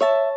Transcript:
you